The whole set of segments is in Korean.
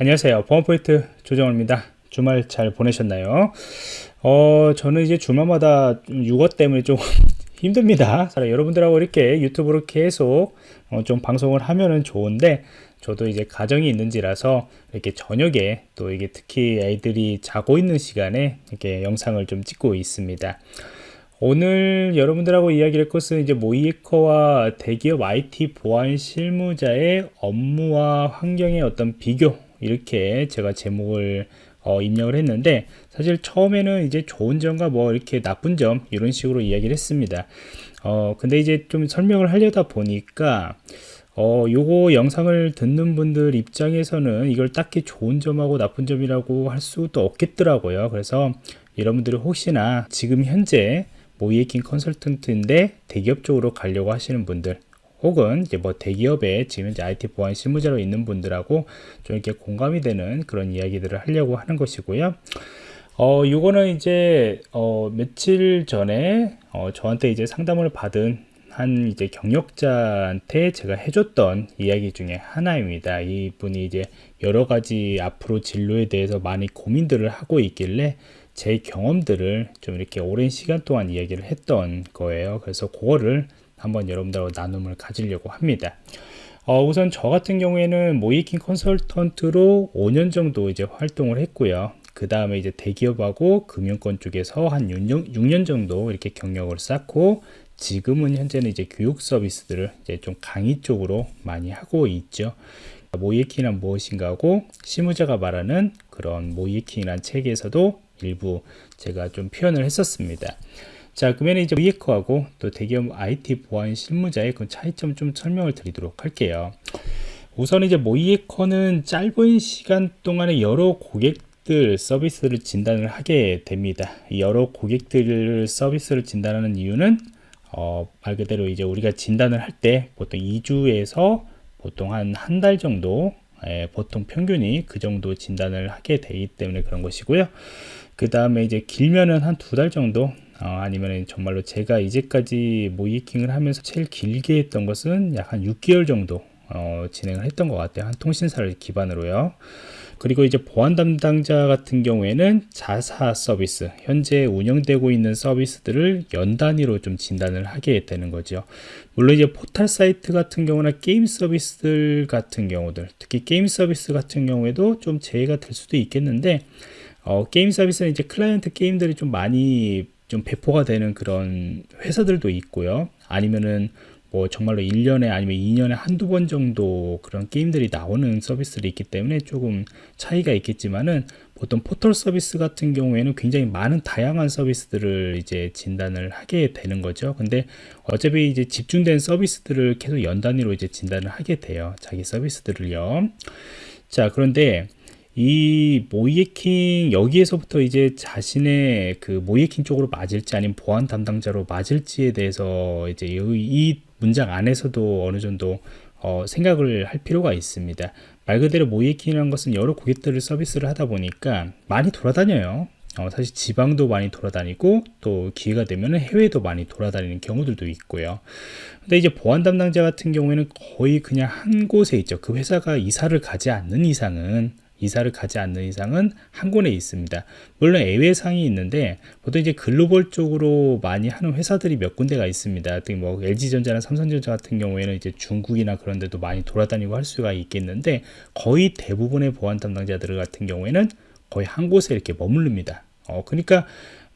안녕하세요. 보안포인트 조정호입니다. 주말 잘 보내셨나요? 어 저는 이제 주말마다 육어 때문에 좀 힘듭니다. 여러분들하고 이렇게 유튜브로 계속 어, 좀 방송을 하면은 좋은데 저도 이제 가정이 있는지라서 이렇게 저녁에 또 이게 특히 애들이 자고 있는 시간에 이렇게 영상을 좀 찍고 있습니다. 오늘 여러분들하고 이야기할 것은 이제 모이에커와 대기업 IT 보안 실무자의 업무와 환경의 어떤 비교 이렇게 제가 제목을 어, 입력을 했는데 사실 처음에는 이제 좋은 점과 뭐 이렇게 나쁜 점 이런 식으로 이야기를 했습니다. 어 근데 이제 좀 설명을 하려다 보니까 어 요거 영상을 듣는 분들 입장에서는 이걸 딱히 좋은 점하고 나쁜 점이라고 할 수도 없겠더라고요. 그래서 여러분들이 혹시나 지금 현재 모이에킹 컨설턴트인데 대기업 쪽으로 가려고 하시는 분들 혹은 이제 뭐 대기업에 지금 이제 IT 보안 실무자로 있는 분들하고 좀 이렇게 공감이 되는 그런 이야기들을 하려고 하는 것이고요. 어, 요거는 이제, 어, 며칠 전에, 어, 저한테 이제 상담을 받은 한 이제 경력자한테 제가 해줬던 이야기 중에 하나입니다. 이분이 이제 여러 가지 앞으로 진로에 대해서 많이 고민들을 하고 있길래 제 경험들을 좀 이렇게 오랜 시간 동안 이야기를 했던 거예요. 그래서 그거를 한번 여러분들하고 나눔을 가지려고 합니다. 어, 우선 저 같은 경우에는 모이킹 컨설턴트로 5년 정도 이제 활동을 했고요. 그 다음에 이제 대기업하고 금융권 쪽에서 한 6년, 6년 정도 이렇게 경력을 쌓고 지금은 현재는 이제 교육 서비스들을 이제 좀 강의 쪽으로 많이 하고 있죠. 모이에킹은 무엇인가 하고 실무자가 말하는 그런 모이에킹이란 책에서도 일부 제가 좀 표현을 했었습니다. 자 그러면 이제 위에커하고 또 대기업 IT 보안 실무자의 그 차이점 좀 설명을 드리도록 할게요. 우선 이제 모이에커는 짧은 시간 동안에 여러 고객들 서비스를 진단을 하게 됩니다. 여러 고객들 서비스를 진단하는 이유는 어, 말 그대로 이제 우리가 진단을 할 때 보통 2주에서 보통 한 한 달 정도 예, 보통 평균이 그 정도 진단을 하게 되기 때문에 그런 것이고요. 그 다음에 이제 길면은 한 두 달 정도 어, 아니면 정말로 제가 이제까지 모이킹을 하면서 제일 길게 했던 것은 약 한 6개월 정도 어, 진행을 했던 것 같아요. 한 통신사를 기반으로요. 그리고 이제 보안 담당자 같은 경우에는 자사 서비스 현재 운영되고 있는 서비스들을 연 단위로 좀 진단을 하게 되는 거죠. 물론 이제 포털 사이트 같은 경우나 게임 서비스들 같은 경우들 특히 게임 서비스 같은 경우에도 좀 제외가 될 수도 있겠는데 어, 게임 서비스는 이제 클라이언트 게임들이 좀 많이 좀 배포가 되는 그런 회사들도 있고요. 아니면은 뭐 정말로 1년에 아니면 2년에 한두 번 정도 그런 게임들이 나오는 서비스들이 있기 때문에 조금 차이가 있겠지만은 보통 포털 서비스 같은 경우에는 굉장히 많은 다양한 서비스들을 이제 진단을 하게 되는 거죠. 근데 어차피 이제 집중된 서비스들을 계속 연 단위로 이제 진단을 하게 돼요. 자기 서비스들을요. 자, 그런데 이 모이에킹 여기에서부터 이제 자신의 그 모이에킹 쪽으로 맞을지 아니면 보안 담당자로 맞을지에 대해서 이제 이 문장 안에서도 어느 정도 어, 생각을 할 필요가 있습니다. 말 그대로 모이에킹이라는 것은 여러 고객들을 서비스를 하다 보니까 많이 돌아다녀요. 어, 사실 지방도 많이 돌아다니고 또 기회가 되면 해외도 많이 돌아다니는 경우들도 있고요. 근데 이제 보안 담당자 같은 경우에는 거의 그냥 한 곳에 있죠. 그 회사가 이사를 가지 않는 이상은 이사를 가지 않는 이상은 한 군에 있습니다. 물론 예외상이 있는데 보통 이제 글로벌 쪽으로 많이 하는 회사들이 몇 군데가 있습니다. 뭐 LG전자나 삼성전자 같은 경우에는 이제 중국이나 그런 데도 많이 돌아다니고 할 수가 있겠는데 거의 대부분의 보안 담당자들 같은 경우에는 거의 한 곳에 이렇게 머무릅니다. 어, 그러니까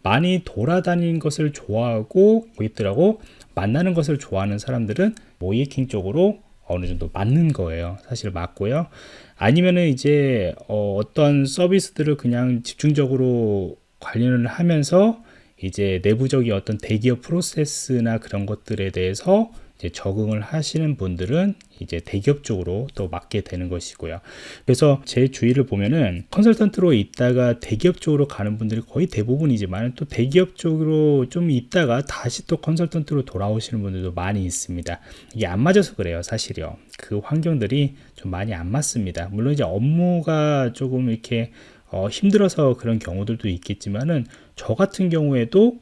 많이 돌아다니는 것을 좋아하고 고객들하고 만나는 것을 좋아하는 사람들은 모이킹 쪽으로 어느 정도 맞는 거예요. 사실 맞고요. 아니면은 이제 어, 어떤 서비스들을 그냥 집중적으로 관련을 하면서 이제 내부적인 어떤 대기업 프로세스나 그런 것들에 대해서 적응을 하시는 분들은 이제 대기업 쪽으로 또 맡게 되는 것이고요. 그래서 제 주위를 보면은 컨설턴트로 있다가 대기업 쪽으로 가는 분들이 거의 대부분이지만 또 대기업 쪽으로 좀 있다가 다시 또 컨설턴트로 돌아오시는 분들도 많이 있습니다. 이게 안 맞아서 그래요, 사실요. 그 환경들이 좀 많이 안 맞습니다. 물론 이제 업무가 조금 이렇게 어, 힘들어서 그런 경우들도 있겠지만은 저 같은 경우에도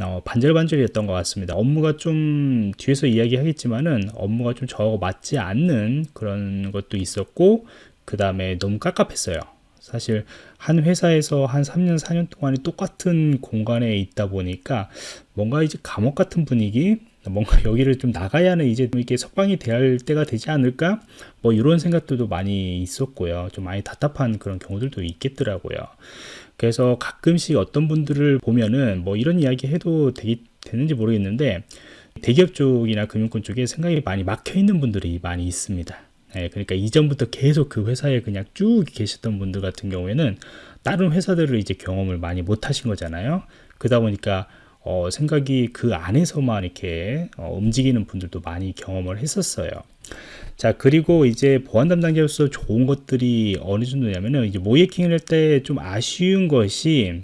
어, 반절반절이었던 것 같습니다. 업무가 좀 뒤에서 이야기하겠지만은 업무가 좀 저하고 맞지 않는 그런 것도 있었고 그 다음에 너무 깝깝했어요. 사실 한 회사에서 한 3년, 4년 동안에 똑같은 공간에 있다 보니까 뭔가 이제 감옥 같은 분위기, 뭔가 여기를 좀 나가야 하는 이제 이렇게 석방이 돼야 할 때가 되지 않을까? 뭐 이런 생각들도 많이 있었고요. 좀 많이 답답한 그런 경우들도 있겠더라고요. 그래서 가끔씩 어떤 분들을 보면은 뭐 이런 이야기 해도 되기, 되는지 모르겠는데 대기업 쪽이나 금융권 쪽에 생각이 많이 막혀 있는 분들이 많이 있습니다. 네, 그러니까 이전부터 계속 그 회사에 그냥 쭉 계셨던 분들 같은 경우에는 다른 회사들을 이제 경험을 많이 못 하신 거잖아요. 그러다 보니까 어, 생각이 그 안에서만 이렇게 어, 움직이는 분들도 많이 경험을 했었어요. 자 그리고 이제 보안 담당자로서 좋은 것들이 어느 정도냐면은 이제 모이킹을 할 때 좀 아쉬운 것이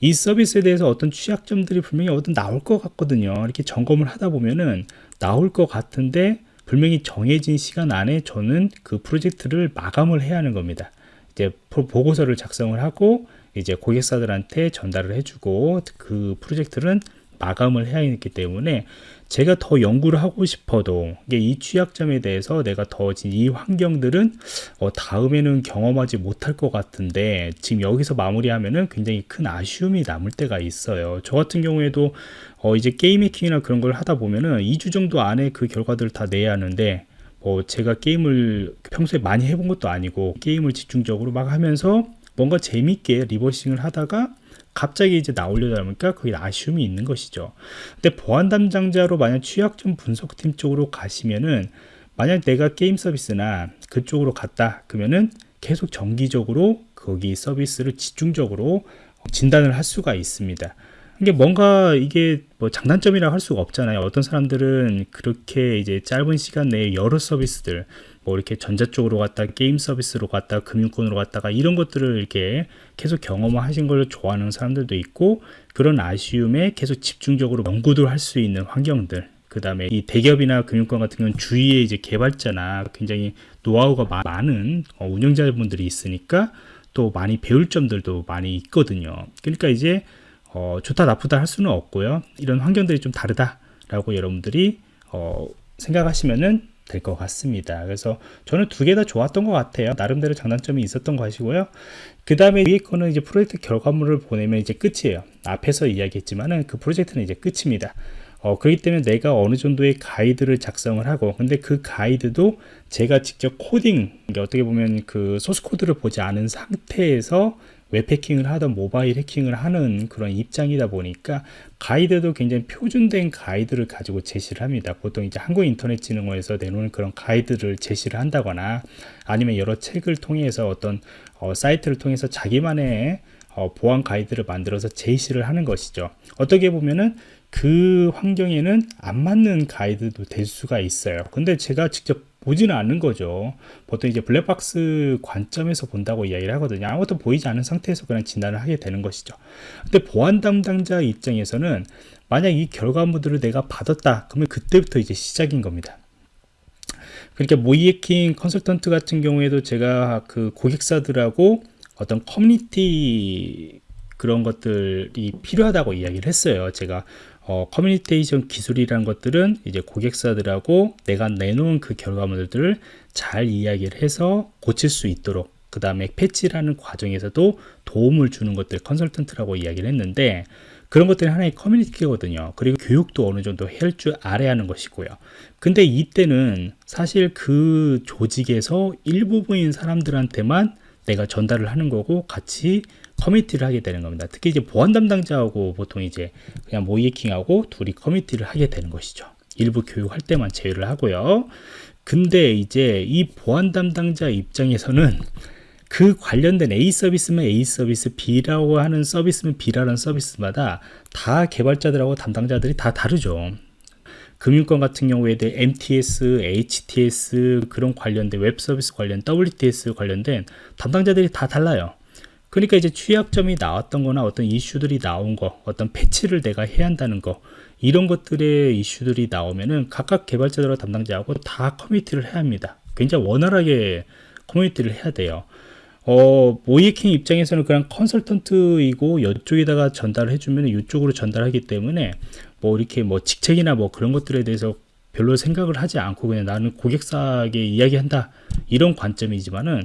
이 서비스에 대해서 어떤 취약점들이 분명히 어떤 나올 것 같거든요. 이렇게 점검을 하다 보면은 나올 것 같은데 분명히 정해진 시간 안에 저는 그 프로젝트를 마감을 해야 하는 겁니다. 이제 보고서를 작성을 하고 이제 고객사들한테 전달을 해주고 그 프로젝트는 마감을 해야 했기 때문에 제가 더 연구를 하고 싶어도 이 취약점에 대해서 내가 더 이 환경들은 어 다음에는 경험하지 못할 것 같은데 지금 여기서 마무리하면은 굉장히 큰 아쉬움이 남을 때가 있어요. 저 같은 경우에도 어 이제 게임 해킹이나 그런 걸 하다 보면은 2주 정도 안에 그 결과들을 다 내야 하는데 뭐 제가 게임을 평소에 많이 해본 것도 아니고 게임을 집중적으로 막 하면서 뭔가 재밌게 reversing을 하다가 갑자기 이제 나오려다 보니까 그게 아쉬움이 있는 것이죠. 근데 보안 담당자로 만약 취약점 분석팀 쪽으로 가시면은 만약 내가 게임 서비스나 그쪽으로 갔다 그러면은 계속 정기적으로 거기 서비스를 집중적으로 진단을 할 수가 있습니다. 이게 뭔가 이게 뭐 장단점이라 할 수가 없잖아요. 어떤 사람들은 그렇게 이제 짧은 시간 내에 여러 서비스들 뭐 이렇게 전자 쪽으로 갔다 게임 서비스로 갔다 금융권으로 갔다가 이런 것들을 이렇게 계속 경험하신 걸 좋아하는 사람들도 있고 그런 아쉬움에 계속 집중적으로 연구도 할 수 있는 환경들 그 다음에 이 대기업이나 금융권 같은 경우는 주위에 이제 개발자나 굉장히 노하우가 많은 어, 운영자분들이 있으니까 또 많이 배울 점들도 많이 있거든요. 그러니까 이제 어, 좋다 나쁘다 할 수는 없고요. 이런 환경들이 좀 다르다라고 여러분들이 어, 생각하시면은 될 것 같습니다. 그래서 저는 두 개 다 좋았던 것 같아요. 나름대로 장단점이 있었던 것이고요. 그 다음에 위에 거는 이제 프로젝트 결과물을 보내면 이제 끝이에요. 앞에서 이야기했지만은 그 프로젝트는 이제 끝입니다. 어, 그렇기 때문에 내가 어느 정도의 가이드를 작성을 하고 근데 그 가이드도 제가 직접 코딩 어떻게 보면 그 소스 코드를 보지 않은 상태에서 웹 해킹을 하던 모바일 해킹을 하는 그런 입장이다 보니까 가이드도 굉장히 표준된 가이드를 가지고 제시를 합니다. 보통 이제 한국인터넷진흥원에서 내놓은 그런 가이드를 제시를 한다거나 아니면 여러 책을 통해서 어떤 어, 사이트를 통해서 자기만의 어, 보안 가이드를 만들어서 제시를 하는 것이죠. 어떻게 보면은 그 환경에는 안 맞는 가이드도 될 수가 있어요. 근데 제가 직접 보지는 않는 거죠. 보통 이제 블랙박스 관점에서 본다고 이야기를 하거든요. 아무것도 보이지 않은 상태에서 그냥 진단을 하게 되는 것이죠. 근데 보안 담당자 입장에서는 만약 이 결과물들을 내가 받았다. 그러면 그때부터 이제 시작인 겁니다. 그러니까 모의해킹 컨설턴트 같은 경우에도 제가 그 고객사들하고 어떤 커뮤니티 그런 것들이 필요하다고 이야기를 했어요. 제가 어, 커뮤니케이션 기술이라는 것들은 이제 고객사들하고 내가 내놓은 그 결과물들을 잘 이야기를 해서 고칠 수 있도록 그 다음에 패치라는 과정에서도 도움을 주는 것들 컨설턴트라고 이야기를 했는데 그런 것들이 하나의 커뮤니티거든요. 그리고 교육도 어느 정도 할 줄 알아야 하는 것이고요. 근데 이때는 사실 그 조직에서 일부분인 사람들한테만 내가 전달을 하는 거고 같이 커뮤니티를 하게 되는 겁니다. 특히 이제 보안 담당자하고 보통 이제 그냥 모의해킹하고 둘이 커뮤니티를 하게 되는 것이죠. 일부 교육할 때만 제외를 하고요. 근데 이제 이 보안 담당자 입장에서는 그 관련된 A 서비스면 A 서비스, B라고 하는 서비스면 B라는 서비스마다 다 개발자들하고 담당자들이 다 다르죠. 금융권 같은 경우에 대해 MTS, HTS 그런 관련된 웹 서비스 관련 WTS 관련된 담당자들이 다 달라요. 그러니까 이제 취약점이 나왔던 거나 어떤 이슈들이 나온 거, 어떤 패치를 내가 해야 한다는 거, 이런 것들의 이슈들이 나오면은 각각 개발자들과 담당자하고 다 커뮤니티를 해야 합니다. 굉장히 원활하게 커뮤니티를 해야 돼요. 어, 모이킹 입장에서는 그냥 컨설턴트이고 이쪽에다가 전달을 해주면 이쪽으로 전달하기 때문에 뭐 이렇게 뭐 직책이나 뭐 그런 것들에 대해서 별로 생각을 하지 않고 그냥 나는 고객사에게 이야기한다 이런 관점이지만은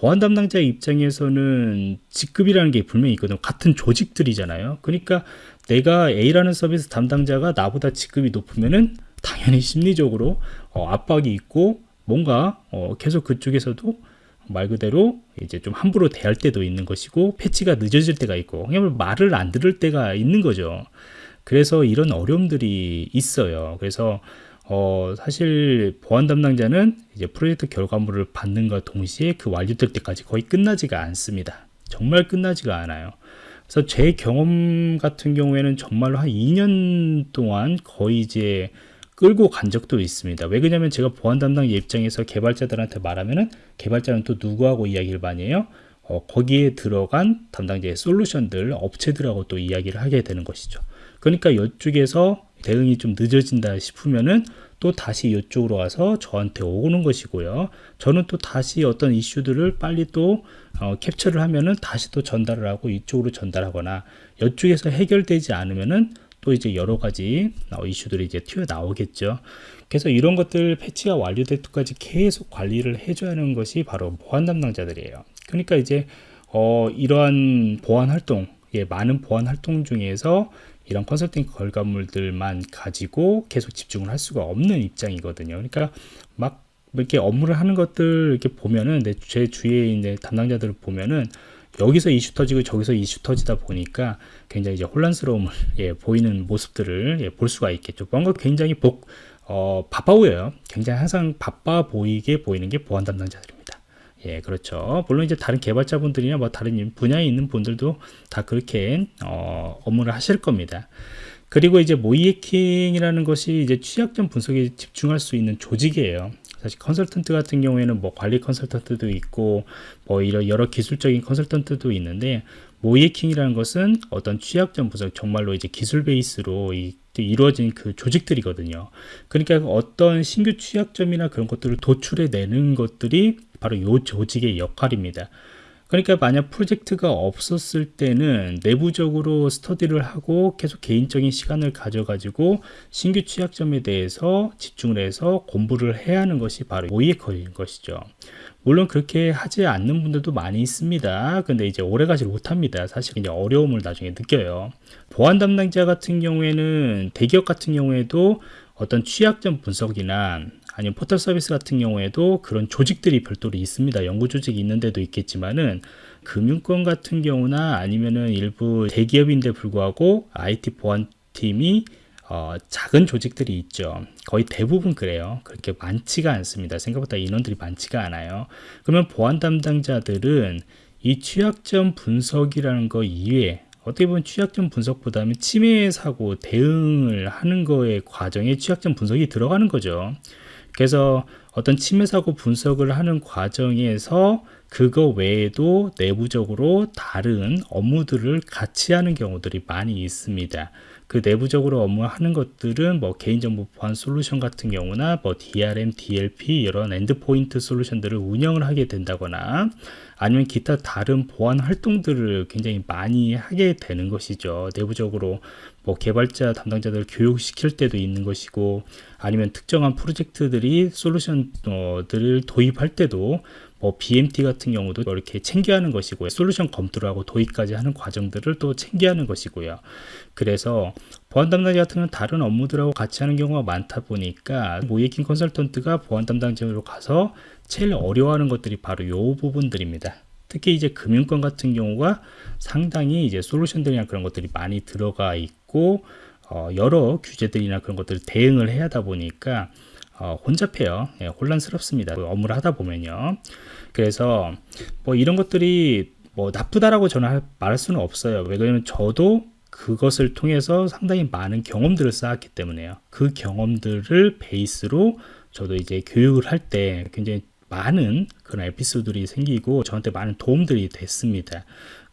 보안 담당자 입장에서는 직급이라는 게 분명히 있거든요. 같은 조직들이잖아요. 그러니까 내가 A라는 서비스 담당자가 나보다 직급이 높으면은 당연히 심리적으로 어, 압박이 있고 뭔가 어, 계속 그쪽에서도 말 그대로 이제 좀 함부로 대할 때도 있는 것이고 패치가 늦어질 때가 있고 그냥 말을 안 들을 때가 있는 거죠. 그래서 이런 어려움들이 있어요. 그래서 어, 사실 보안 담당자는 이제 프로젝트 결과물을 받는과 동시에 그 완료될 때까지 거의 끝나지가 않습니다. 정말 끝나지가 않아요. 그래서 제 경험 같은 경우에는 정말로 한 2년 동안 거의 이제 끌고 간 적도 있습니다. 왜 그러냐면 제가 보안 담당 입장에서 개발자들한테 말하면은 개발자는 또 누구하고 이야기를 많이 해요? 어, 거기에 들어간 담당자의 솔루션들 업체들하고 또 이야기를 하게 되는 것이죠. 그러니까 이쪽에서 대응이 좀 늦어진다 싶으면은 또 다시 이쪽으로 와서 저한테 오는 것이고요. 저는 또 다시 어떤 이슈들을 빨리 또 어, 캡처를 하면은 다시 또 전달을 하고 이쪽으로 전달하거나 이쪽에서 해결되지 않으면은 또 이제 여러 가지 어, 이슈들이 이제 튀어나오겠죠. 그래서 이런 것들 패치가 완료될 때까지 계속 관리를 해줘야 하는 것이 바로 보안 담당자들이에요. 그러니까 이제 어, 이러한 보안 활동, 예, 많은 보안 활동 중에서 이런 컨설팅 결과물들만 가지고 계속 집중을 할 수가 없는 입장이거든요. 그러니까 막 이렇게 업무를 하는 것들 이렇게 보면은 제 주위에 있는 담당자들을 보면은 여기서 이슈 터지고 저기서 이슈 터지다 보니까 굉장히 이제 혼란스러움을 예, 보이는 모습들을 예, 볼 수가 있겠죠. 뭔가 굉장히 복, 어, 바빠 보여요. 굉장히 항상 바빠 보이게 보이는 게 보안 담당자들입니다. 예, 그렇죠. 물론 이제 다른 개발자분들이나 뭐 다른 분야에 있는 분들도 다 그렇게 어, 업무를 하실 겁니다. 그리고 이제 모이해킹이라는 것이 이제 취약점 분석에 집중할 수 있는 조직이에요. 사실 컨설턴트 같은 경우에는 뭐 관리 컨설턴트도 있고 뭐 이런 여러 기술적인 컨설턴트도 있는데 모이해킹이라는 것은 어떤 취약점 분석 정말로 이제 기술 베이스로 이, 이루어진 그 조직들이거든요. 그러니까 어떤 신규 취약점이나 그런 것들을 도출해 내는 것들이 바로 이 조직의 역할입니다. 그러니까 만약 프로젝트가 없었을 때는 내부적으로 스터디를 하고 계속 개인적인 시간을 가져가지고 신규 취약점에 대해서 집중을 해서 공부를 해야 하는 것이 바로 모의컬인 것이죠. 물론 그렇게 하지 않는 분들도 많이 있습니다. 근데 이제 오래 가지 못합니다. 사실 이제 어려움을 나중에 느껴요. 보안 담당자 같은 경우에는 대기업 같은 경우에도 어떤 취약점 분석이나 아니면 포털 서비스 같은 경우에도 그런 조직들이 별도로 있습니다. 연구 조직이 있는 데도 있겠지만은 금융권 같은 경우나 아니면은 일부 대기업인데 불구하고 IT 보안팀이 어, 작은 조직들이 있죠. 거의 대부분 그래요. 그렇게 많지가 않습니다. 생각보다 인원들이 많지가 않아요. 그러면 보안 담당자들은 이 취약점 분석이라는 거 이외에 어떻게 보면 취약점 분석보다는 침해 사고 대응을 하는 거에 과정에 취약점 분석이 들어가는 거죠. 그래서 어떤 침해 사고 분석을 하는 과정에서 그거 외에도 내부적으로 다른 업무들을 같이 하는 경우들이 많이 있습니다. 그 내부적으로 업무하는 것들은 뭐 개인정보 보안 솔루션 같은 경우나 뭐 DRM, DLP 이런 endpoint 솔루션들을 운영을 하게 된다거나 아니면 기타 다른 보안 활동들을 굉장히 많이 하게 되는 것이죠. 내부적으로 뭐 개발자 담당자들 교육시킬 때도 있는 것이고 아니면 특정한 프로젝트들이 솔루션들을 도입할 때도 뭐 BMT 같은 경우도 이렇게 챙겨 하는 것이고요. 솔루션 검토를 하고 도입까지 하는 과정들을 또 챙겨 하는 것이고요. 그래서 보안 담당자 같은 경우는 다른 업무들하고 같이 하는 경우가 많다 보니까 모예킹 컨설턴트가 보안 담당자로 가서 제일 어려워하는 것들이 바로 이 부분들입니다. 특히 이제 금융권 같은 경우가 상당히 이제 솔루션들이나 그런 것들이 많이 들어가 있고 어, 여러 규제들이나 그런 것들을 대응을 해야 하다 보니까 어, 혼잡해요. 예, 혼란스럽습니다. 그 업무를 하다 보면요. 그래서 뭐 이런 것들이 뭐 나쁘다라고 저는 말할 수는 없어요. 왜냐하면 저도 그것을 통해서 상당히 많은 경험들을 쌓았기 때문에요. 그 경험들을 베이스로 저도 이제 교육을 할 때 굉장히 많은 그런 에피소드들이 생기고 저한테 많은 도움들이 됐습니다.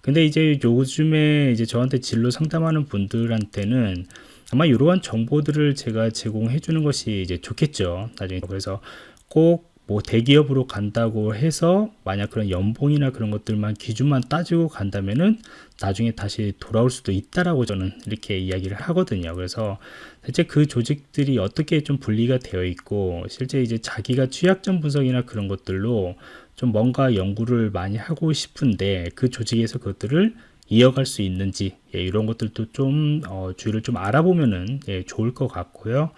근데 이제 요즘에 이제 저한테 진로 상담하는 분들한테는 아마 이러한 정보들을 제가 제공해 주는 것이 이제 좋겠죠. 나중에 그래서 꼭 뭐 대기업으로 간다고 해서 만약 그런 연봉이나 그런 것들만 기준만 따지고 간다면은 나중에 다시 돌아올 수도 있다라고 저는 이렇게 이야기를 하거든요. 그래서 대체 그 조직들이 어떻게 좀 분리가 되어 있고 실제 이제 자기가 취약점 분석이나 그런 것들로 좀 뭔가 연구를 많이 하고 싶은데 그 조직에서 그것들을 이어갈 수 있는지 예, 이런 것들도 좀 어, 주의를 좀 알아보면은 예, 좋을 것 같고요.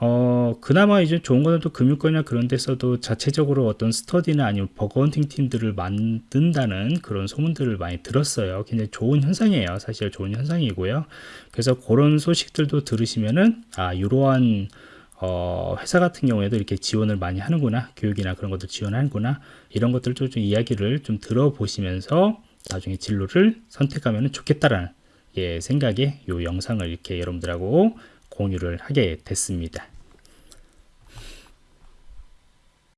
어, 그나마 이제 좋은 거는 또 금융권이나 그런 데서도 자체적으로 어떤 스터디나 아니면 버거헌팅 팀들을 만든다는 그런 소문들을 많이 들었어요. 굉장히 좋은 현상이에요. 사실 좋은 현상이고요. 그래서 그런 소식들도 들으시면은, 아, 이러한 어, 회사 같은 경우에도 이렇게 지원을 많이 하는구나. 교육이나 그런 것도 지원하는구나. 이런 것들도 좀 이야기를 좀 들어보시면서 나중에 진로를 선택하면 좋겠다라는 예, 생각에 이 영상을 이렇게 여러분들하고 공유를 하게 됐습니다.